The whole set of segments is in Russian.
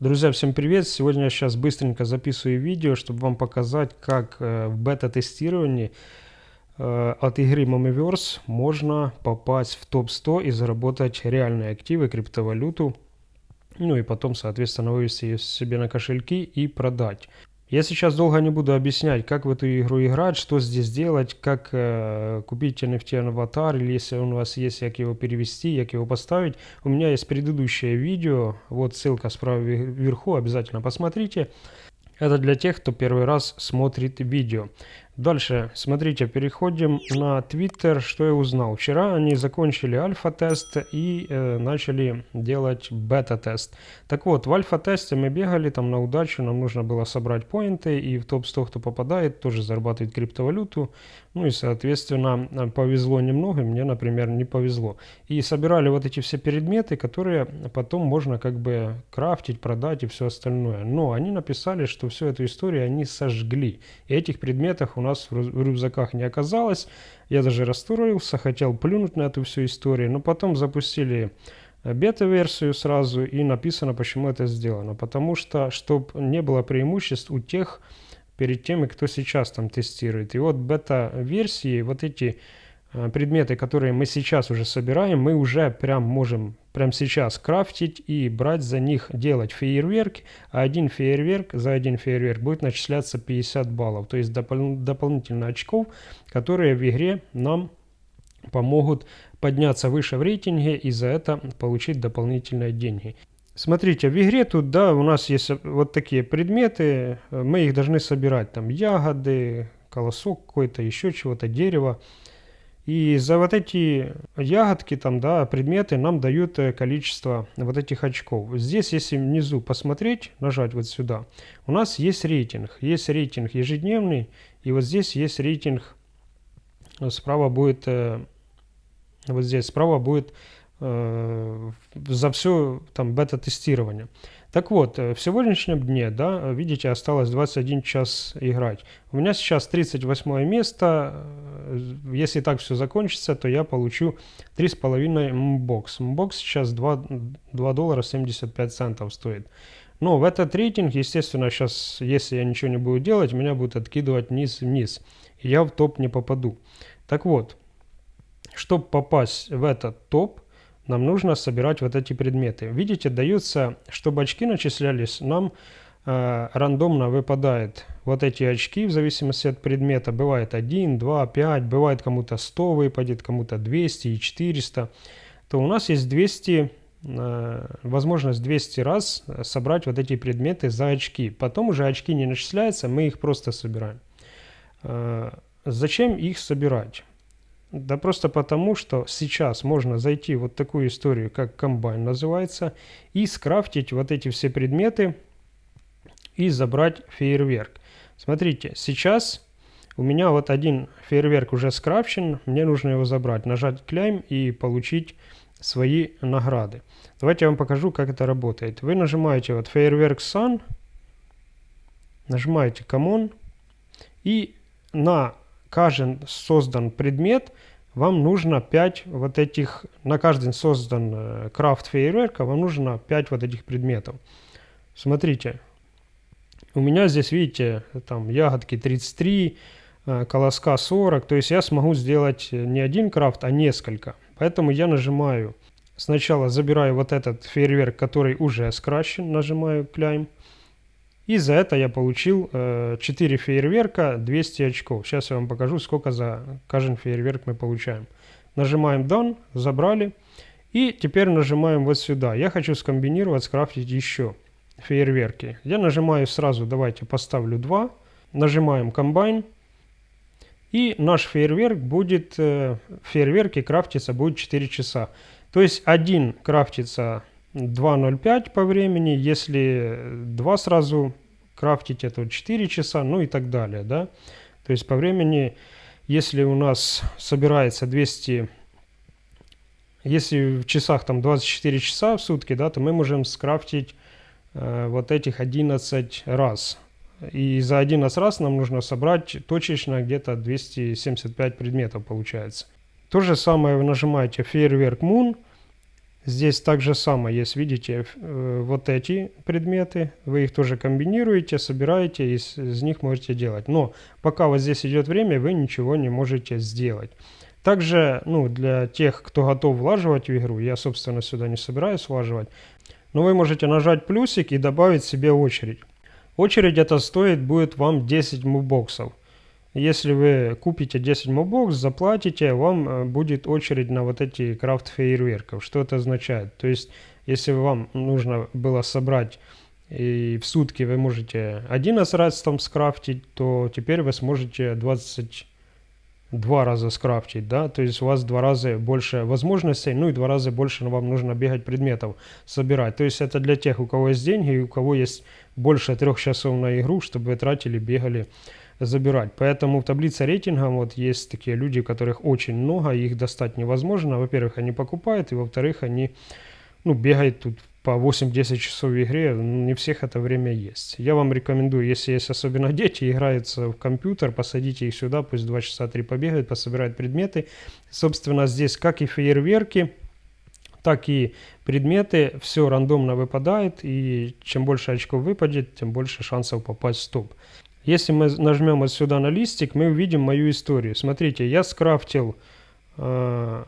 Друзья, всем привет! Сегодня я сейчас быстренько записываю видео, чтобы вам показать, как э, в бета-тестировании э, от игры Momiverse можно попасть в топ-100 и заработать реальные активы, криптовалюту, ну и потом, соответственно, вывести ее себе на кошельки и продать. Я сейчас долго не буду объяснять, как в эту игру играть, что здесь делать, как э, купить NFT аватар, или если он у вас есть, как его перевести, как его поставить. У меня есть предыдущее видео, вот ссылка справа вверху, обязательно посмотрите. Это для тех, кто первый раз смотрит видео. Дальше, смотрите, переходим на Twitter. Что я узнал? Вчера они закончили альфа-тест и э, начали делать бета-тест. Так вот, в альфа-тесте мы бегали там на удачу, нам нужно было собрать поинты, и в топ-100, кто попадает, тоже зарабатывает криптовалюту. Ну и, соответственно, повезло немного, мне, например, не повезло. И собирали вот эти все предметы, которые потом можно как бы крафтить, продать и все остальное. Но они написали, что всю эту историю они сожгли. И этих предметов у нас в рюкзаках не оказалось. Я даже расстроился, хотел плюнуть на эту всю историю, но потом запустили э, бета-версию сразу и написано, почему это сделано. Потому что, чтобы не было преимуществ у тех, перед теми, кто сейчас там тестирует. И вот бета-версии, вот эти Э, предметы, которые мы сейчас уже собираем, мы уже прям можем прямо сейчас крафтить и брать за них, делать фейерверк. А один фейерверк, за один фейерверк будет начисляться 50 баллов. То есть допол дополнительно очков, которые в игре нам помогут подняться выше в рейтинге и за это получить дополнительные деньги. Смотрите, в игре тут, да, у нас есть вот такие предметы, мы их должны собирать, там ягоды, колосок какой-то, еще чего-то, дерево. И за вот эти ягодки, там, да, предметы нам дают э, количество вот этих очков. Здесь, если внизу посмотреть, нажать вот сюда, у нас есть рейтинг. Есть рейтинг ежедневный, и вот здесь есть рейтинг, справа будет, э, вот здесь справа будет э, за все там бета-тестирование. Так вот, э, в сегодняшнем дне, да, видите, осталось 21 час играть. У меня сейчас 38 место. Э, если так все закончится, то я получу 3,5 мбокс. Мбокс сейчас 2, 2 доллара 75 центов стоит. Но в этот рейтинг, естественно, сейчас, если я ничего не буду делать, меня будут откидывать вниз-вниз. Я в топ не попаду. Так вот, чтобы попасть в этот топ, нам нужно собирать вот эти предметы. Видите, даются, чтобы очки начислялись, нам э, рандомно выпадает вот эти очки в зависимости от предмета. Бывает 1, 2, 5, бывает кому-то 100 выпадет, кому-то 200 и 400. То у нас есть 200 э, возможность 200 раз собрать вот эти предметы за очки. Потом уже очки не начисляются, мы их просто собираем. Э, зачем их собирать? Да просто потому, что сейчас можно зайти вот такую историю, как комбайн называется, и скрафтить вот эти все предметы и забрать фейерверк. Смотрите, сейчас у меня вот один фейерверк уже скрафчен, мне нужно его забрать, нажать клейм и получить свои награды. Давайте я вам покажу, как это работает. Вы нажимаете вот фейерверк Sun, нажимаете Common и на каждый создан предмет, вам нужно 5 вот этих, на каждый создан э, крафт фейерверка, вам нужно 5 вот этих предметов. Смотрите, у меня здесь, видите, там ягодки 33, э, колоска 40, то есть я смогу сделать не один крафт, а несколько. Поэтому я нажимаю, сначала забираю вот этот фейерверк, который уже скращен, нажимаю Climb. И за это я получил э, 4 фейерверка, 200 очков. Сейчас я вам покажу, сколько за каждый фейерверк мы получаем. Нажимаем Done, забрали. И теперь нажимаем вот сюда. Я хочу скомбинировать, скрафтить еще фейерверки. Я нажимаю сразу, давайте поставлю 2. Нажимаем Combine. И наш фейерверк будет, э, фейерверки крафтиться будет 4 часа. То есть один крафтится 2.05 по времени, если два сразу крафтить, это 4 часа, ну и так далее, да. То есть по времени, если у нас собирается 200, если в часах там 24 часа в сутки, да, то мы можем скрафтить э, вот этих 11 раз. И за 11 раз нам нужно собрать точечно где-то 275 предметов получается. То же самое вы нажимаете фейерверк Moon, Здесь также самое есть, видите, э, вот эти предметы, вы их тоже комбинируете, собираете, из, из них можете делать. Но пока вот здесь идет время, вы ничего не можете сделать. Также, ну, для тех, кто готов влаживать в игру, я, собственно, сюда не собираюсь влаживать, но вы можете нажать плюсик и добавить себе очередь. Очередь это стоит будет вам 10 мубоксов. Если вы купите 10 мобокс, заплатите, вам э, будет очередь на вот эти крафт фейерверков. Что это означает? То есть, если вам нужно было собрать и в сутки вы можете 11 раз там скрафтить, то теперь вы сможете 22 раза скрафтить, да, то есть у вас два раза больше возможностей, ну и два раза больше вам нужно бегать предметов, собирать. То есть это для тех, у кого есть деньги и у кого есть больше трех часов на игру, чтобы вы тратили, бегали, забирать. Поэтому в таблице рейтинга вот есть такие люди, которых очень много, их достать невозможно. Во-первых, они покупают, и во-вторых, они ну, бегают тут по 8-10 часов в игре, ну, не всех это время есть. Я вам рекомендую, если есть особенно дети, играются в компьютер, посадите их сюда, пусть 2 часа 3 побегают, пособирают предметы. Собственно, здесь как и фейерверки, так и предметы, все рандомно выпадает, и чем больше очков выпадет, тем больше шансов попасть в топ. Если мы нажмем вот сюда на листик, мы увидим мою историю. Смотрите, я скрафтил, э,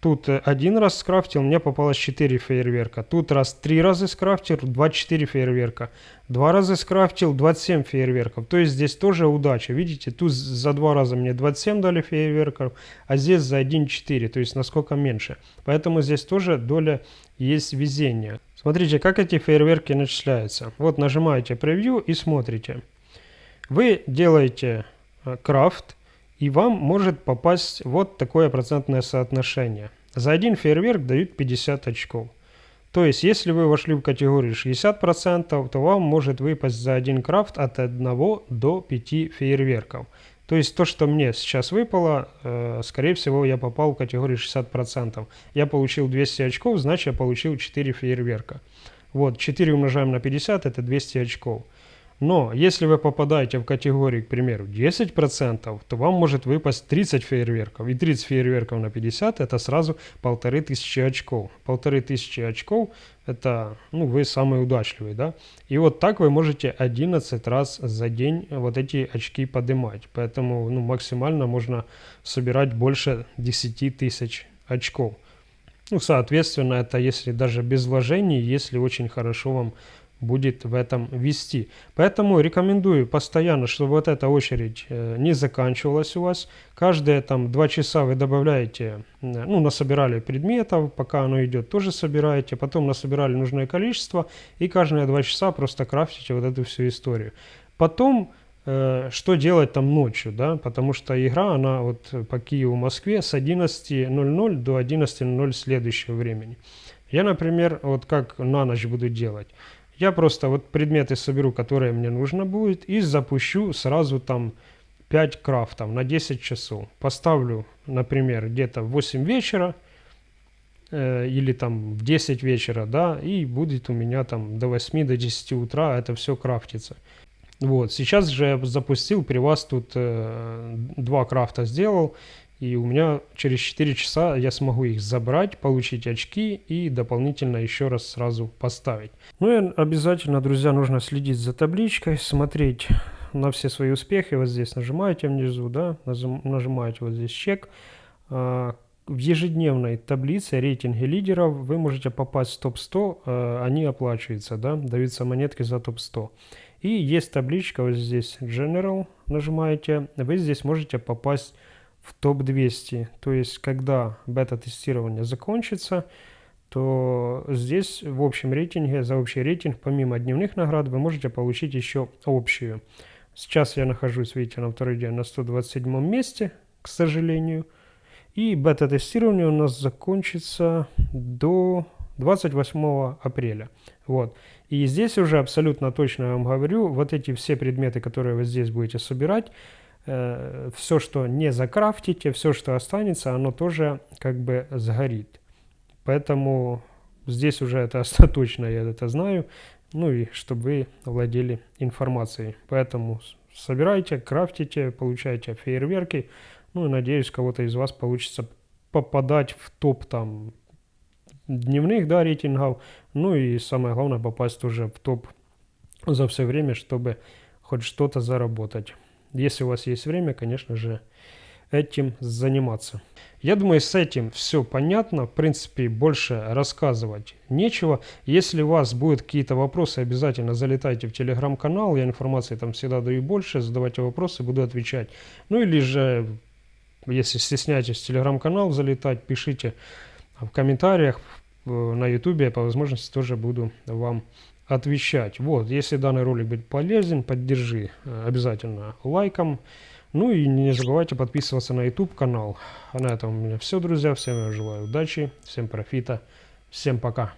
тут один раз скрафтил, мне попалось 4 фейерверка. Тут раз 3 раза скрафтил, 24 фейерверка. Два раза скрафтил, 27 фейерверков. То есть здесь тоже удача. Видите, тут за два раза мне 27 дали фейерверков, а здесь за 1 4, то есть насколько меньше. Поэтому здесь тоже доля есть везения. Смотрите, как эти фейерверки начисляются. Вот нажимаете превью и смотрите. Вы делаете э, крафт, и вам может попасть вот такое процентное соотношение. За один фейерверк дают 50 очков. То есть, если вы вошли в категорию 60%, то вам может выпасть за один крафт от 1 до 5 фейерверков. То есть то, что мне сейчас выпало, э, скорее всего, я попал в категорию 60%. Я получил 200 очков, значит я получил 4 фейерверка. Вот, 4 умножаем на 50, это 200 очков. Но если вы попадаете в категорию, к примеру, 10%, то вам может выпасть 30 фейерверков. И 30 фейерверков на 50 это сразу 1500 очков. 1500 очков это, ну, вы самый удачливый, да. И вот так вы можете 11 раз за день вот эти очки поднимать. Поэтому, ну, максимально можно собирать больше 10 тысяч очков. Ну, соответственно, это если даже без вложений, если очень хорошо вам будет в этом вести. Поэтому рекомендую постоянно, чтобы вот эта очередь э, не заканчивалась у вас. Каждые там два часа вы добавляете, ну, насобирали предметов, пока оно идет, тоже собираете, потом насобирали нужное количество, и каждые два часа просто крафтите вот эту всю историю. Потом, э, что делать там ночью, да, потому что игра, она вот по Киеву, Москве с 11.00 до 11.00 следующего времени. Я, например, вот как на ночь буду делать. Я просто вот предметы соберу, которые мне нужно будет, и запущу сразу там 5 крафтов на 10 часов. Поставлю, например, где-то в 8 вечера э, или там в 10 вечера, да, и будет у меня там до 8, до 10 утра это все крафтится. Вот, сейчас же я запустил, при вас тут э, два крафта сделал, и у меня через 4 часа я смогу их забрать, получить очки и дополнительно еще раз сразу поставить. Ну и обязательно, друзья, нужно следить за табличкой, смотреть на все свои успехи. Вот здесь нажимаете внизу, да, нажимаете вот здесь чек. А, в ежедневной таблице рейтинги лидеров вы можете попасть в топ-100, а, они оплачиваются, да, даются монетки за топ-100. И есть табличка вот здесь General, нажимаете, вы здесь можете попасть в топ-200. То есть, когда бета-тестирование закончится, то здесь в общем рейтинге, за общий рейтинг, помимо дневных наград, вы можете получить еще общую. Сейчас я нахожусь, видите, на второй день на 127 месте, к сожалению. И бета-тестирование у нас закончится до 28 апреля. Вот. И здесь уже абсолютно точно я вам говорю, вот эти все предметы, которые вы здесь будете собирать, все, что не закрафтите, все, что останется, оно тоже как бы сгорит. Поэтому здесь уже это точно, я это знаю. Ну и чтобы вы владели информацией. Поэтому собирайте, крафтите, получайте фейерверки. Ну и надеюсь, кого-то из вас получится попадать в топ там дневных да, рейтингов. Ну и самое главное попасть уже в топ за все время, чтобы хоть что-то заработать. Если у вас есть время, конечно же, этим заниматься. Я думаю, с этим все понятно. В принципе, больше рассказывать нечего. Если у вас будут какие-то вопросы, обязательно залетайте в телеграм-канал. Я информации там всегда даю больше. Задавайте вопросы, буду отвечать. Ну или же, если стесняетесь в телеграм-канал залетать, пишите в комментариях на ютубе. По возможности тоже буду вам. Вот, если данный ролик будет полезен, поддержи э, обязательно лайком. Ну и не забывайте подписываться на YouTube канал. А на этом у меня все, друзья. Всем я желаю удачи, всем профита, всем пока.